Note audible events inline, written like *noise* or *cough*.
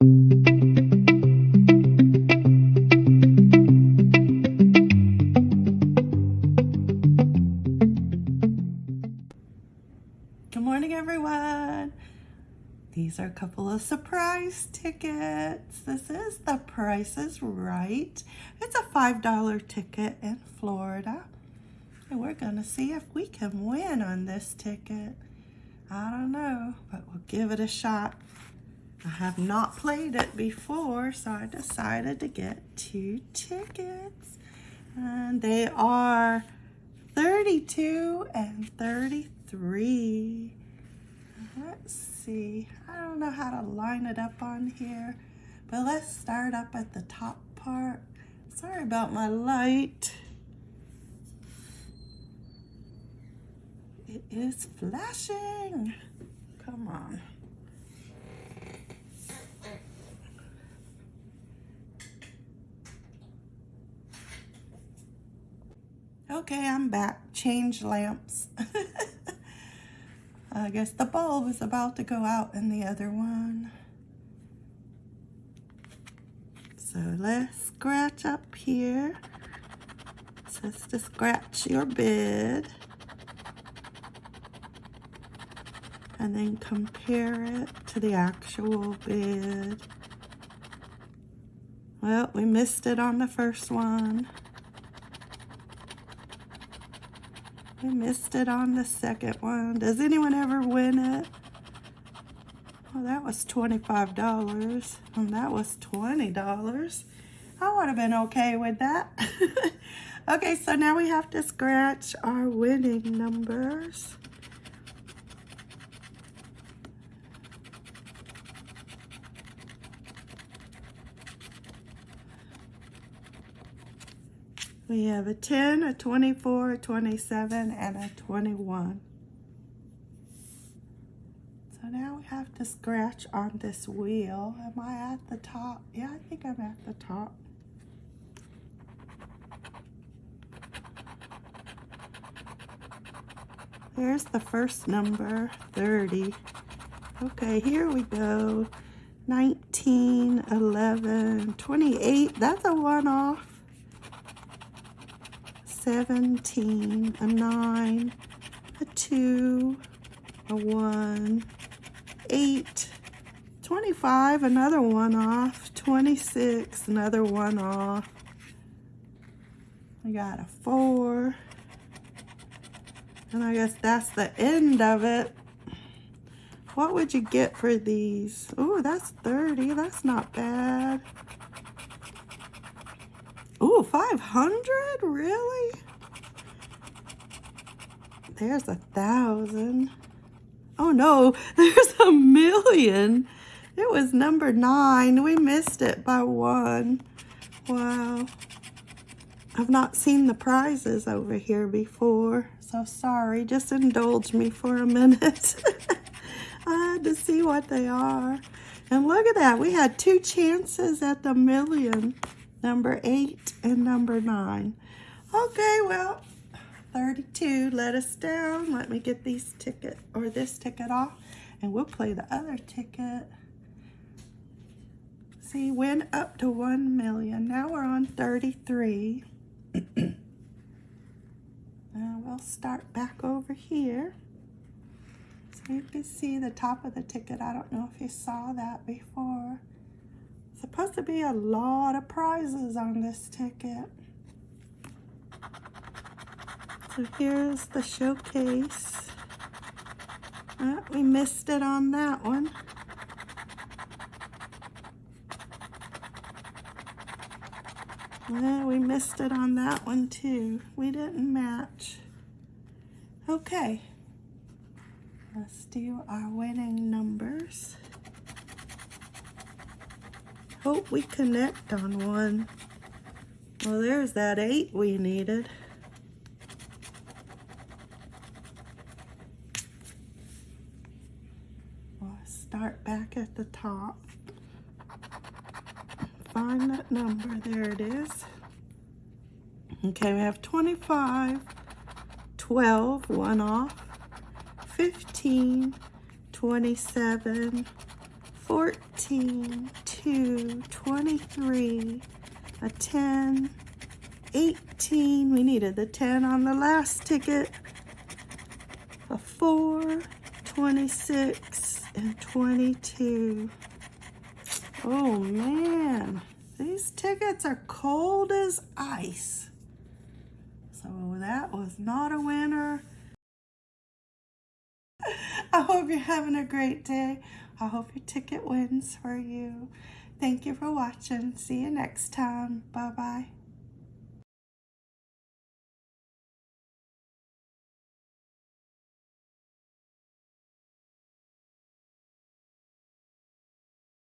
Good morning, everyone. These are a couple of surprise tickets. This is The Price is Right. It's a $5 ticket in Florida. And we're going to see if we can win on this ticket. I don't know, but we'll give it a shot. I have not played it before, so I decided to get two tickets. And they are 32 and 33. Let's see. I don't know how to line it up on here, but let's start up at the top part. Sorry about my light. It is flashing. Come on. Okay, I'm back. Change lamps. *laughs* I guess the bulb is about to go out in the other one. So let's scratch up here. It says to scratch your bid. And then compare it to the actual bid. Well, we missed it on the first one. I missed it on the second one. Does anyone ever win it? Well, that was $25 and hmm, that was $20. I would have been okay with that. *laughs* okay, so now we have to scratch our winning numbers. We have a 10, a 24, a 27, and a 21. So now we have to scratch on this wheel. Am I at the top? Yeah, I think I'm at the top. There's the first number, 30. Okay, here we go. 19, 11, 28. That's a one-off. 17, a 9, a 2, a 1, 8, 25, another one off, 26, another one off. I got a 4, and I guess that's the end of it. What would you get for these? Oh, that's 30. That's not bad. Ooh, 500? Really? There's a thousand. Oh no, *laughs* there's a million. It was number nine. We missed it by one. Wow. I've not seen the prizes over here before. So sorry, just indulge me for a minute. *laughs* I had to see what they are. And look at that, we had two chances at the million number eight and number nine. Okay, well, 32 let us down. Let me get these ticket or this ticket off and we'll play the other ticket. See, went up to 1 million. Now we're on 33. *clears throat* and we'll start back over here. So you can see the top of the ticket. I don't know if you saw that before. Supposed to be a lot of prizes on this ticket. So here's the showcase. Oh, we missed it on that one. We missed it on that one too. We didn't match. Okay. Let's do our winning numbers hope we connect on one. Well, there's that eight we needed. We'll start back at the top. Find that number. There it is. Okay, we have 25, 12, one off, 15, 27, 14, 2, 22, 23, a 10, 18. We needed the 10 on the last ticket. A 4, 26, and 22. Oh man, these tickets are cold as ice. So that was not a winner. *laughs* I hope you're having a great day. I hope your ticket wins for you. Thank you for watching. See you next time. Bye-bye.